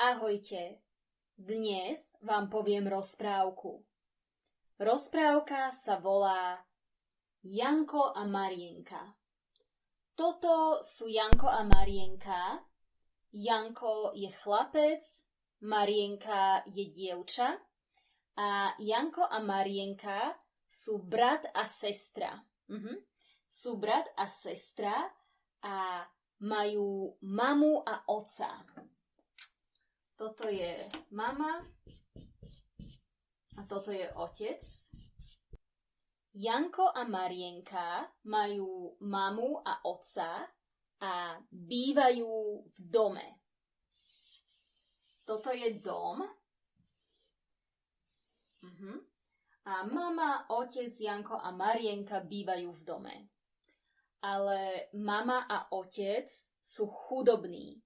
Ahojte, dnes vám poviem rozprávku. Rozprávka sa volá Janko a Marienka. Toto sú Janko a Marienka. Janko je chlapec, Marienka je dievča a Janko a Marienka sú brat a sestra. Mhm. Sú brat a sestra a majú mamu a oca. Toto je mama a toto je otec. Janko a Marienka majú mamu a otca a bývajú v dome. Toto je dom. Uh-huh. A mama, otec, Janko a Marienka bývajú v dome ale mama a otec sú chudobní.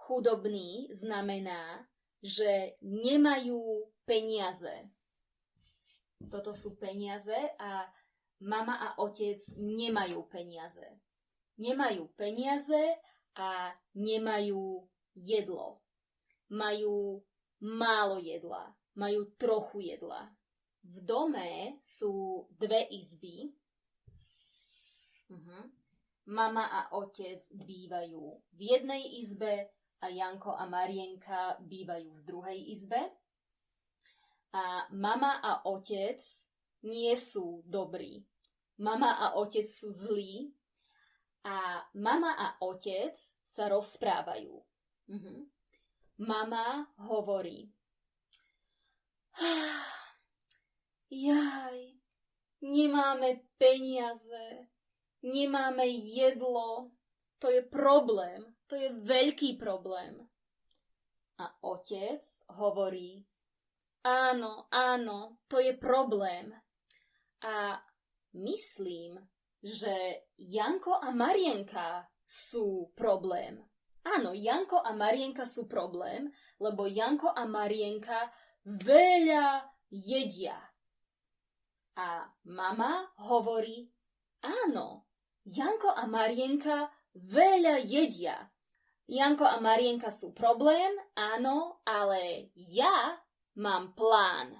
Chudobní znamená, že nemajú peniaze. Toto sú peniaze a mama a otec nemajú peniaze. Nemajú peniaze a nemajú jedlo. Majú málo jedla. Majú trochu jedla. V dome sú dve izby, Uh-huh. Mama a otec bývajú v jednej izbe a Janko a Marienka bývajú v druhej izbe. A mama a otec nie sú dobrí. Mama a otec sú zlí a mama a otec sa rozprávajú. Uh-huh. Mama hovorí. Jaj, nemáme peniaze nemáme jedlo, to je problém, to je veľký problém. A otec hovorí, áno, áno, to je problém. A myslím, že Janko a Marienka sú problém. Áno, Janko a Marienka sú problém, lebo Janko a Marienka veľa jedia. A mama hovorí, áno, Janko a Marienka veľa jedia. Janko a Marienka sú problém, áno, ale ja mám plán.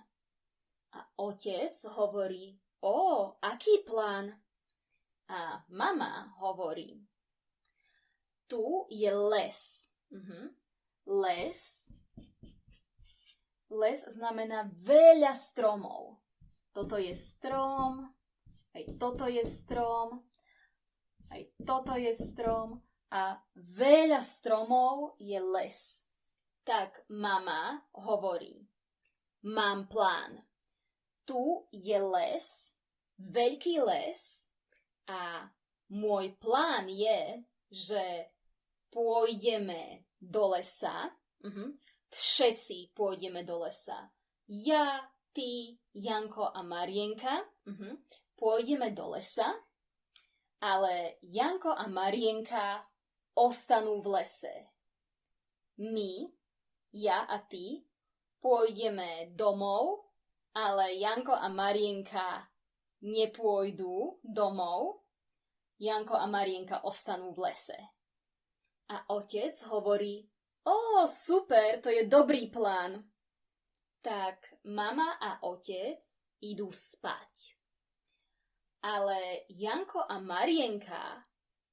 A otec hovorí, o, aký plán? A mama hovorí, tu je les. Uh-huh. Les. Les znamená veľa stromov. Toto je strom, aj toto je strom, aj toto je strom a veľa stromov je les. Tak mama hovorí, mám plán. Tu je les, veľký les a môj plán je, že pôjdeme do lesa. Uh-huh. Všetci pôjdeme do lesa. Ja, ty, Janko a Marienka uh-huh. pôjdeme do lesa ale Janko a Marienka ostanú v lese. My, ja a ty, pôjdeme domov, ale Janko a Marienka nepôjdu domov. Janko a Marienka ostanú v lese. A otec hovorí, o, super, to je dobrý plán. Tak mama a otec idú spať ale Janko a Marienka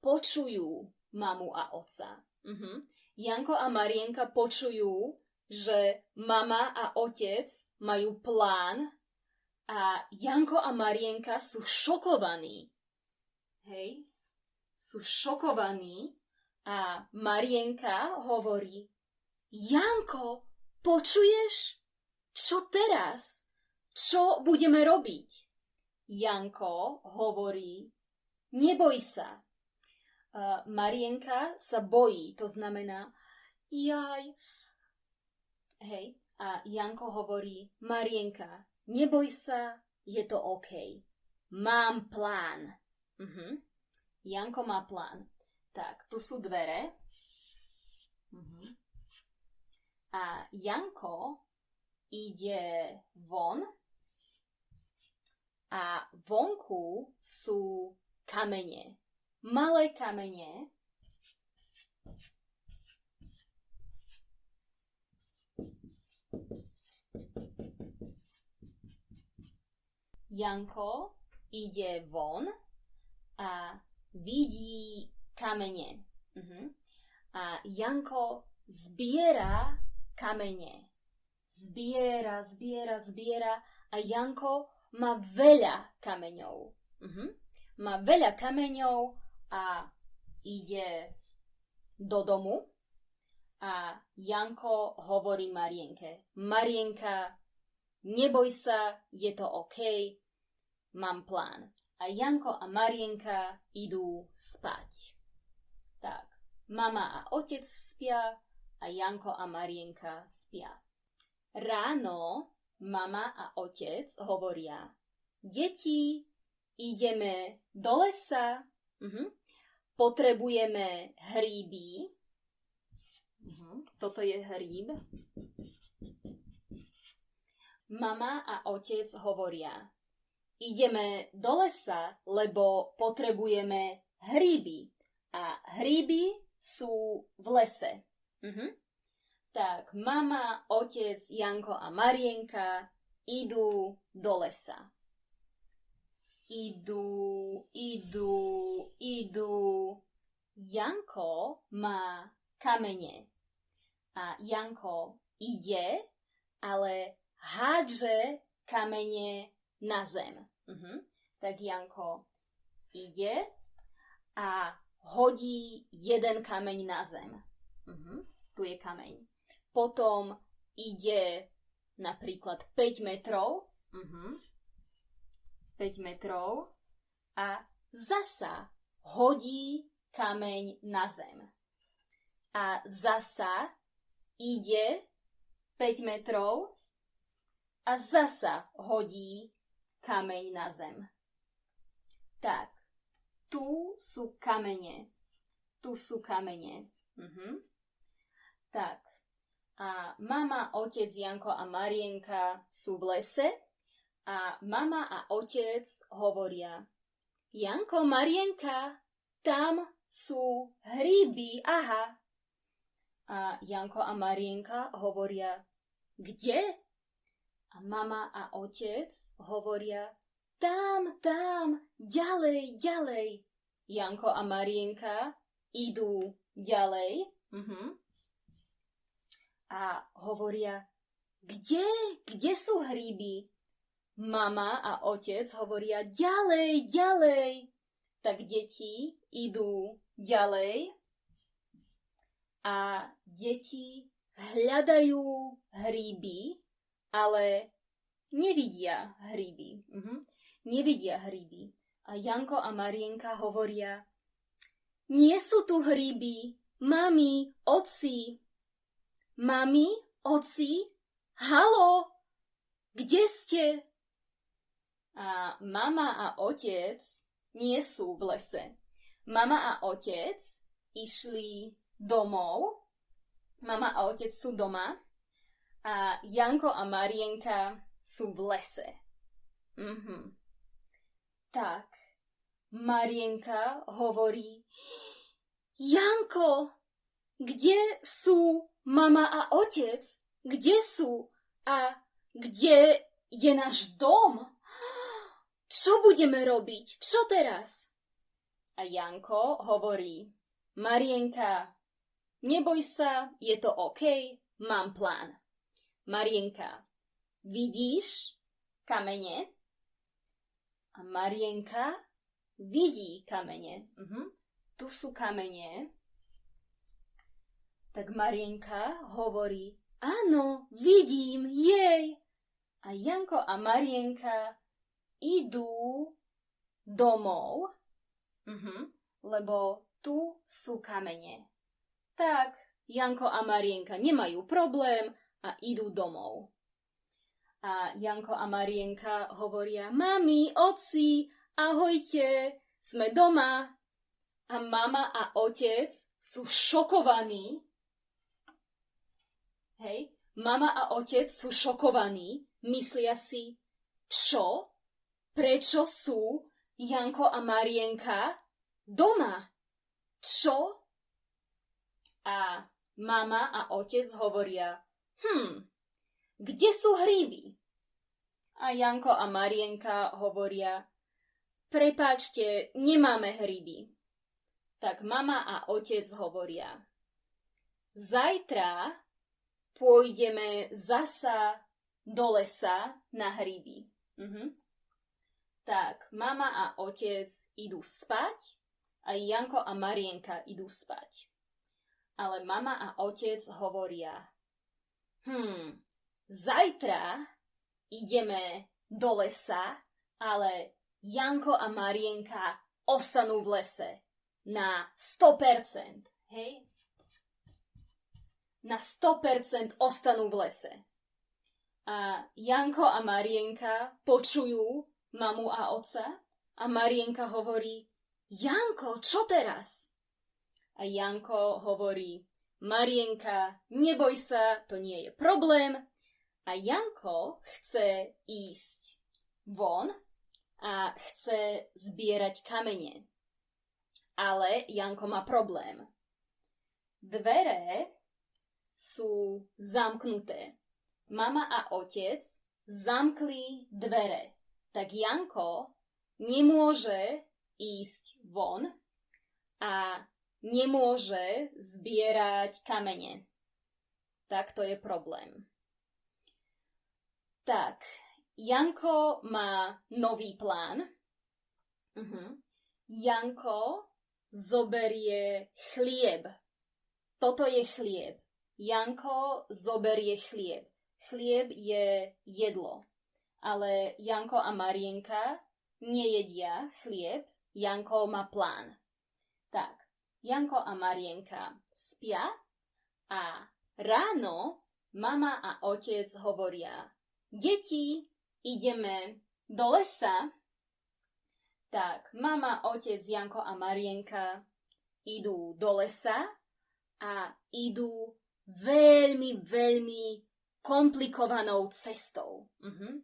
počujú mamu a otca. Uh-huh. Janko a Marienka počujú, že mama a otec majú plán a Janko a Marienka sú šokovaní. Hej? Sú šokovaní a Marienka hovorí Janko, počuješ? Čo teraz? Čo budeme robiť? Janko hovorí, neboj sa. Marienka sa bojí, to znamená, jaj. Hej, a Janko hovorí, Marienka, neboj sa, je to OK. Mám plán. Uh-huh. Janko má plán. Tak, tu sú dvere. Uh-huh. A Janko ide von a vonku sú kamene malé kamene, Janko ide von a vidí kamene. Uh-huh. A Janko zbiera kamene. Zbiera, zbiera, zbiera a Janko má veľa kameňov. Uh-huh. Má veľa kameňov a ide do domu a Janko hovorí Marienke. Marienka, neboj sa, je to OK, mám plán. A Janko a Marienka idú spať. Tak, mama a otec spia a Janko a Marienka spia. Ráno mama a otec hovoria, deti, ideme do lesa, uh-huh. potrebujeme hríby. Uh-huh. Toto je hríb. Mama a otec hovoria, ideme do lesa, lebo potrebujeme hríby. A hríby sú v lese. Uh-huh. Tak mama, otec, Janko a Marienka idú do lesa. Idú, idú, idú. Janko má kamene. A Janko ide, ale hádže kamene na zem. Uh-huh. Tak Janko ide a hodí jeden kameň na zem. Uh-huh. Tu je kameň. Potom ide napríklad 5 metrov. Uh-huh. 5 metrov a zasa hodí kameň na zem. A zasa ide 5 metrov a zasa hodí kameň na zem. Tak, tu sú kamene. Tu sú kamene. Mhm. Tak, a mama, otec Janko a Marienka sú v lese a mama a otec hovoria Janko, Marienka, tam sú hríby, aha. A Janko a Marienka hovoria, kde? A mama a otec hovoria, tam, tam, ďalej, ďalej. Janko a Marienka idú ďalej. Uh-huh. A hovoria, kde, kde sú hríby? Mama a otec hovoria, ďalej, ďalej. Tak deti idú ďalej a deti hľadajú hríby ale nevidia hríby. Uh-huh. Nevidia hríby. A Janko a Marienka hovoria, nie sú tu hríby, mami, oci. Mami, oci, halo, kde ste? A mama a otec nie sú v lese. Mama a otec išli domov. Mama a otec sú doma a Janko a Marienka sú v lese. Mhm. Tak, Marienka hovorí, Janko, kde sú mama a otec? Kde sú? A kde je náš dom? Čo budeme robiť? Čo teraz? A Janko hovorí, Marienka, neboj sa, je to OK, mám plán. Marienka, vidíš kamene? A Marienka vidí kamene. Uh-huh. Tu sú kamene. Tak Marienka hovorí, áno, vidím, jej. A Janko a Marienka idú domov, uh-huh, lebo tu sú kamene. Tak, Janko a Marienka nemajú problém, a idú domov. A Janko a Marienka hovoria, mami, oci, ahojte, sme doma. A mama a otec sú šokovaní. Hej, mama a otec sú šokovaní, myslia si, čo? Prečo sú Janko a Marienka doma? Čo? A mama a otec hovoria, Hm, kde sú hríby? A Janko a Marienka hovoria, prepáčte, nemáme hryby. Tak mama a otec hovoria, zajtra pôjdeme zasa do lesa na hryby. Mhm. Tak, mama a otec idú spať a Janko a Marienka idú spať. Ale mama a otec hovoria, hm, zajtra ideme do lesa, ale Janko a Marienka ostanú v lese na 100%. Hej? Na 100% ostanú v lese. A Janko a Marienka počujú mamu a oca a Marienka hovorí Janko, čo teraz? A Janko hovorí Marienka, neboj sa, to nie je problém. A Janko chce ísť von a chce zbierať kamene ale Janko má problém. Dvere sú zamknuté. Mama a otec zamkli dvere. Tak Janko nemôže ísť von a nemôže zbierať kamene. Tak to je problém. Tak, Janko má nový plán. Uh-huh. Janko zoberie chlieb. Toto je chlieb. Janko zoberie chlieb. Chlieb je jedlo. Ale Janko a Marienka nejedia chlieb. Janko má plán. Tak, Janko a Marienka spia a ráno mama a otec hovoria Deti, ideme do lesa tak, mama, otec, Janko a Marienka idú do lesa a idú veľmi, veľmi komplikovanou cestou. Uh-huh.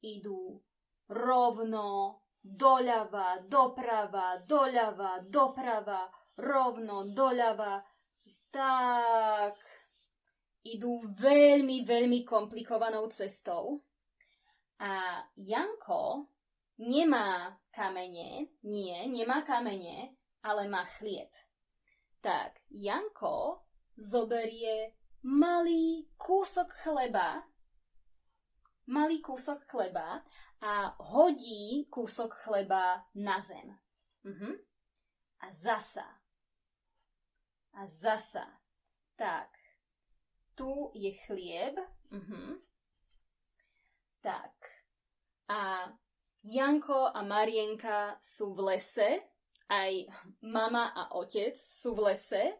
Idú rovno, doľava, doprava, doľava, doprava, rovno, doľava. Tak, idú veľmi, veľmi komplikovanou cestou. A Janko nemá kamene, nie, nemá kamene, ale má chlieb. Tak, Janko zoberie malý kúsok chleba, malý kúsok chleba a hodí kúsok chleba na zem. Uh-huh. A zasa. A zasa. Tak, tu je chlieb. Uh-huh. Tak. A Janko a Marienka sú v lese, aj mama a otec sú v lese,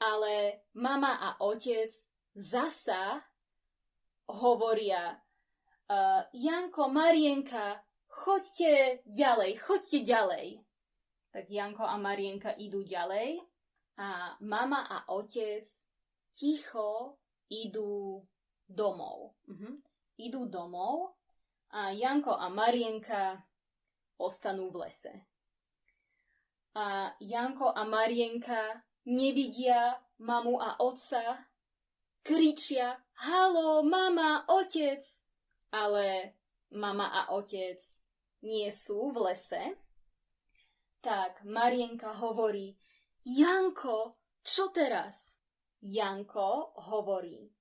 ale mama a otec zasa hovoria uh, Janko, Marienka, choďte ďalej, choďte ďalej. Tak Janko a Marienka idú ďalej a mama a otec ticho idú domov. Uh-huh. Idú domov a Janko a Marienka ostanú v lese. A Janko a Marienka nevidia mamu a otca, kričia halo, mama, otec, ale mama a otec nie sú v lese. Tak Marienka hovorí, Janko, čo teraz? Janko hovorí,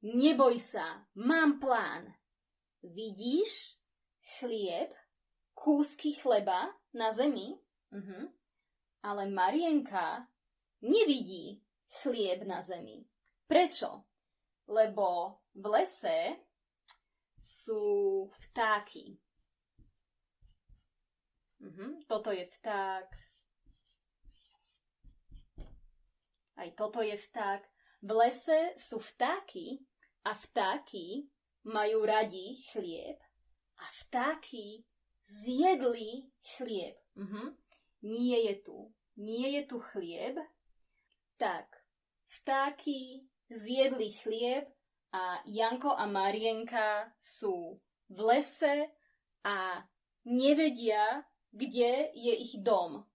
neboj sa, mám plán. Vidíš chlieb, kúsky chleba na zemi? Uh-huh. Ale Marienka nevidí chlieb na zemi. Prečo? Lebo v lese sú vtáky. Uh-huh. Toto je vták. Aj toto je vták. V lese sú vtáky a vtáky majú radi chlieb a vtáky zjedli chlieb. Uh-huh. Nie je tu. Nie je tu chlieb. Tak, vtáky zjedli chlieb a Janko a Marienka sú v lese a nevedia, kde je ich dom.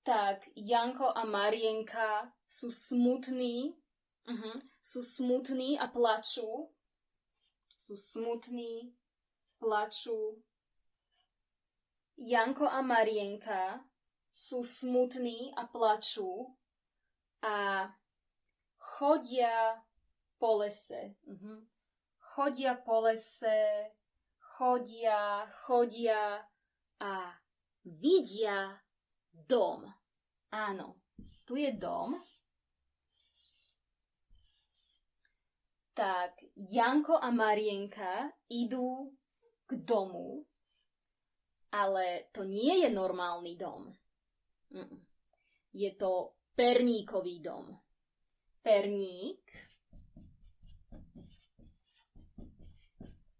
Tak Janko a Marienka sú smutní, uh-huh, sú smutní a plačú sú smutní plačú. Janko a Marienka sú smutní a plačú a chodia po lese. Uh-huh. Chodia po lese, chodia, chodia a vidia dom. Áno, tu je dom. Tak Janko a Marienka idú k domu, ale to nie je normálny dom. Je to perníkový dom. Perník.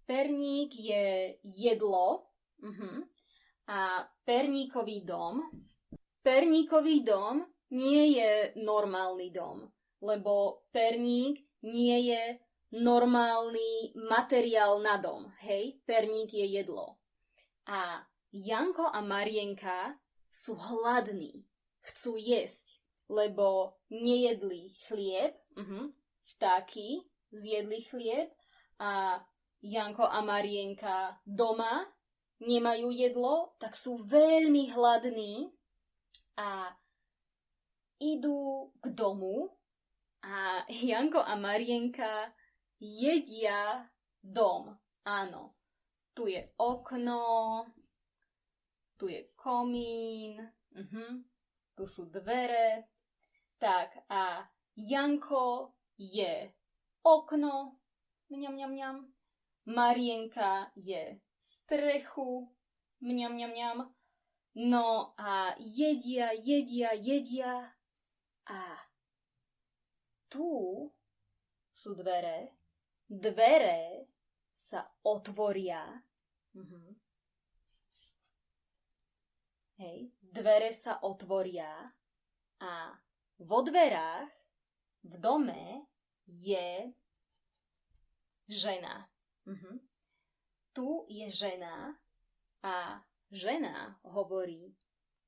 Perník je jedlo. Uh-huh. A perníkový dom. Perníkový dom nie je normálny dom, lebo perník nie je normálny materiál na dom, hej? Perník je jedlo. A Janko a Marienka sú hladní, chcú jesť, lebo nejedli chlieb, uh-huh, vtáky zjedli chlieb a Janko a Marienka doma nemajú jedlo, tak sú veľmi hladní a idú k domu a Janko a Marienka jedia dom. Áno, tu je okno, tu je komín, uh-huh. tu sú dvere. Tak a Janko je okno, mňam, mňam, mňam. Marienka je strechu, mňam, mňam, mňam. No a jedia, jedia, jedia a tu sú dvere. Dvere sa otvoria. Mhm. Hej, dvere sa otvoria a vo dverách v dome je žena. Mhm. Tu je žena a žena hovorí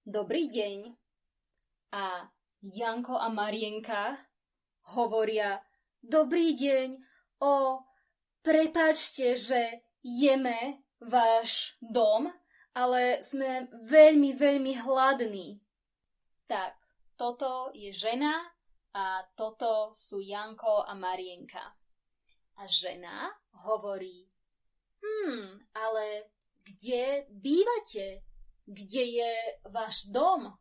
Dobrý deň. A Janko a Marienka hovoria Dobrý deň, o, prepačte, že jeme váš dom, ale sme veľmi, veľmi hladní. Tak, toto je žena a toto sú Janko a Marienka. A žena hovorí, hm, ale kde bývate? Kde je váš dom?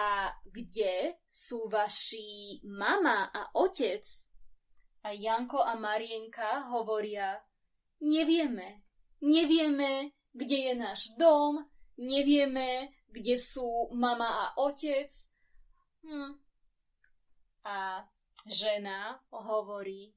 A kde sú vaši mama a otec? A Janko a Marienka hovoria, nevieme, nevieme, kde je náš dom, nevieme, kde sú mama a otec. Hm. A žena hovorí,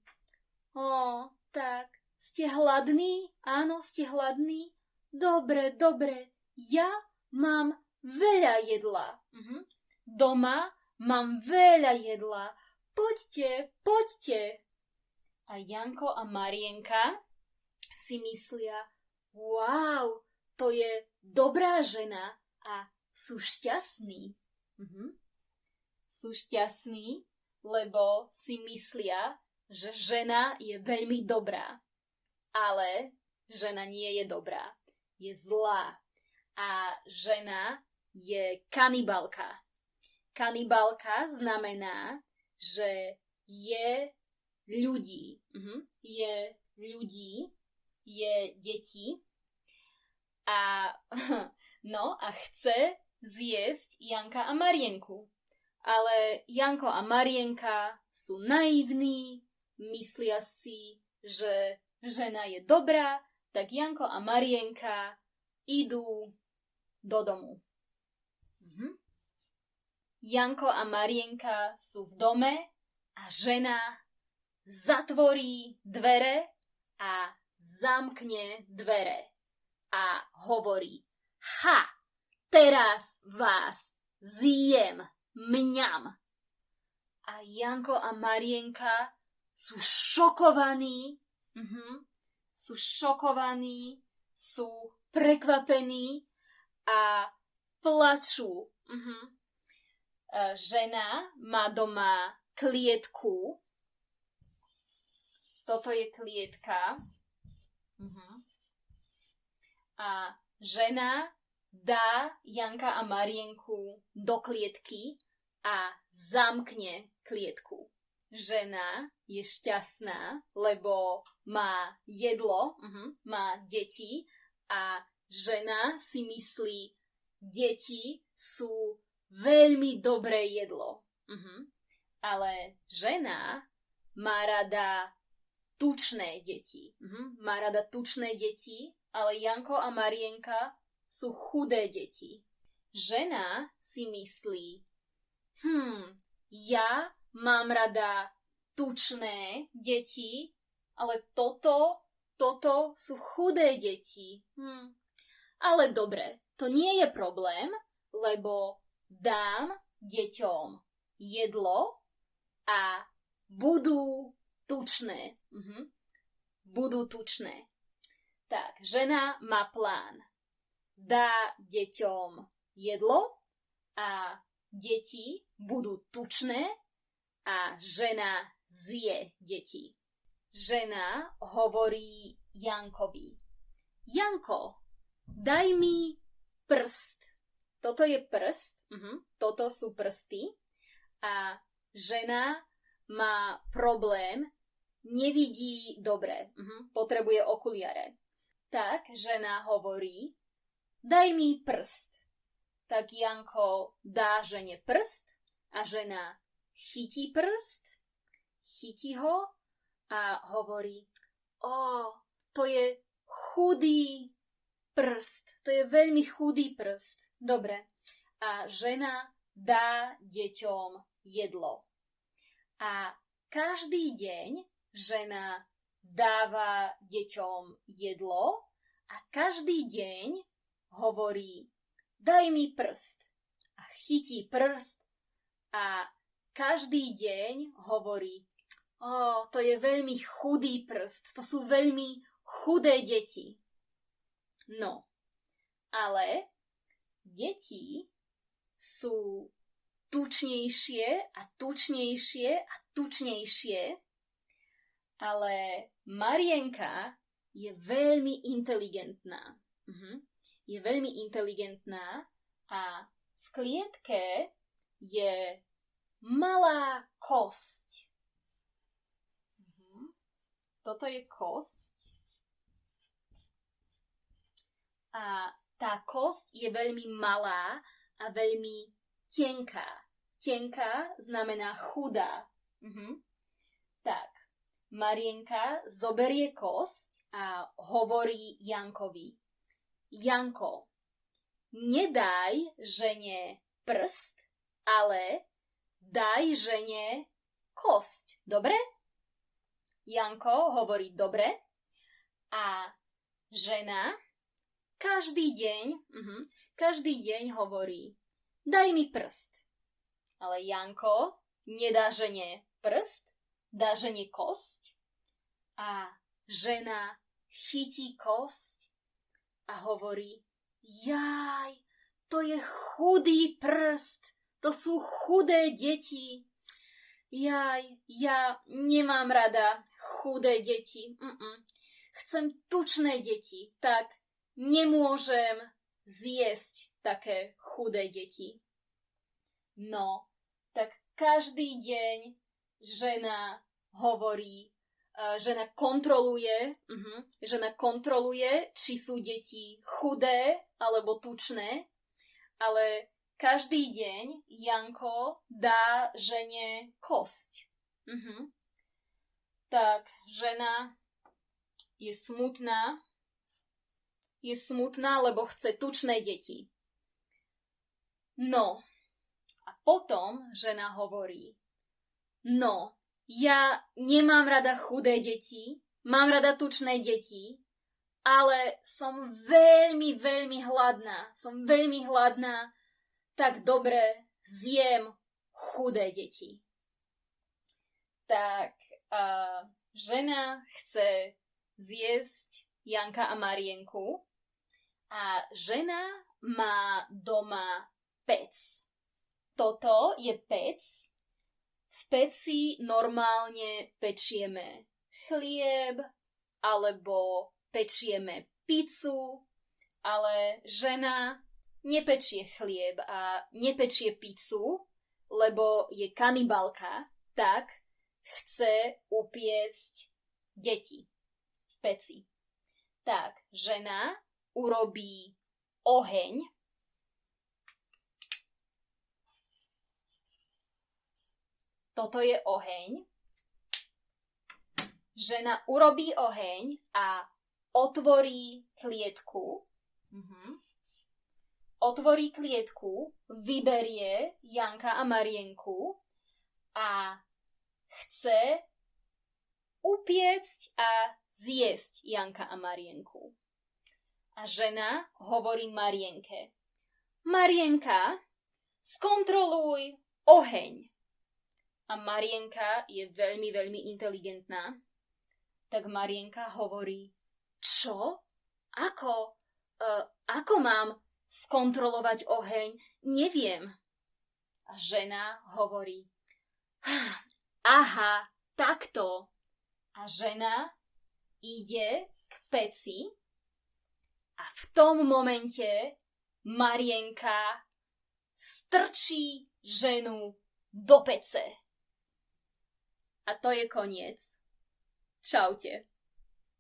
o, tak, ste hladní? Áno, ste hladní? Dobre, dobre, ja mám veľa jedla. Mhm. Doma mám veľa jedla. Poďte, poďte. A Janko a Marienka si myslia, wow, to je dobrá žena a sú šťastní. Mhm. Sú šťastní, lebo si myslia, že žena je veľmi dobrá. Ale žena nie je dobrá. Je zlá. A žena je kanibalka. Kanibalka znamená, že je ľudí. Uh-huh. Je ľudí, je deti a no a chce zjesť Janka a Marienku. Ale Janko a Marienka sú naivní, myslia si, že žena je dobrá, tak Janko a Marienka idú do domu. Janko a Marienka sú v dome a žena zatvorí dvere a zamkne dvere a hovorí Ha! Teraz vás zjem, mňam. A Janko a Marienka sú šokovaní, uh-huh, sú šokovaní, sú prekvapení a plačú. Uh-huh. E, žena má doma klietku. Toto je klietka. Uh-huh. a žena dá Janka a Marienku do klietky a zamkne klietku. Žena je šťastná, lebo má jedlo, uh-huh, má deti a žena si myslí, deti sú veľmi dobré jedlo. Uh-huh. Ale žena má rada tučné deti. Uh-huh. Má rada tučné deti, ale Janko a Marienka sú chudé deti. Žena si myslí, hm, ja mám rada tučné deti, ale toto, toto sú chudé deti. Hm. Ale dobre, to nie je problém, lebo dám deťom jedlo a budú tučné. Mhm. Budú tučné. Tak, žena má plán. Dá deťom jedlo a deti budú tučné a žena zje deti. Žena hovorí Jankovi. Janko, daj mi prst. Toto je prst, uh-huh. toto sú prsty a žena má problém, nevidí dobre, uh-huh. potrebuje okuliare. Tak žena hovorí, daj mi prst. Tak Janko dá žene prst a žena chytí prst, chytí ho a hovorí, o, to je chudý prst, to je veľmi chudý prst. Dobre. A žena dá deťom jedlo. A každý deň žena dáva deťom jedlo a každý deň hovorí daj mi prst a chytí prst a každý deň hovorí o, to je veľmi chudý prst, to sú veľmi chudé deti. No, ale deti sú tučnejšie a tučnejšie a tučnejšie, ale Marienka je veľmi inteligentná. Mhm. Je veľmi inteligentná a v klietke je malá kosť. Toto je kosť. A tá kosť je veľmi malá a veľmi tenká. Tenká znamená chudá. Mhm. Tak, Marienka zoberie kosť a hovorí Jankovi. Janko, nedaj žene prst, ale daj žene kosť. Dobre? Janko hovorí dobre a žena každý deň, uh-huh, každý deň hovorí daj mi prst. Ale Janko nedá žene prst, dá žene kosť a žena chytí kosť a hovorí jaj, to je chudý prst, to sú chudé deti. Jaj, ja nemám rada chudé deti. Mm-mm. Chcem tučné deti, tak nemôžem zjesť také chudé deti. No, tak každý deň žena hovorí, uh, žena kontroluje, uh-huh, žena kontroluje, či sú deti chudé alebo tučné, ale každý deň Janko dá žene kosť. Uh-huh. Tak žena je smutná, je smutná, lebo chce tučné deti. No, a potom žena hovorí, no, ja nemám rada chudé deti, mám rada tučné deti, ale som veľmi, veľmi hladná. Som veľmi hladná, tak dobre zjem chudé deti. Tak uh, žena chce zjesť Janka a Marienku a žena má doma pec. Toto je pec. V peci normálne pečieme chlieb alebo pečieme pizzu ale žena nepečie chlieb a nepečie pizzu, lebo je kanibalka, tak chce upiecť deti v peci. Tak, žena urobí oheň, toto je oheň, žena urobí oheň a otvorí klietku. Mhm. Otvorí klietku, vyberie Janka a Marienku a chce upiecť a zjesť Janka a Marienku. A žena hovorí Marienke. Marienka, skontroluj oheň. A Marienka je veľmi, veľmi inteligentná. Tak Marienka hovorí, čo? Ako? Uh, ako mám skontrolovať oheň? Neviem. A žena hovorí, aha, takto. A žena ide k peci a v tom momente Marienka strčí ženu do pece. A to je koniec. Čaute.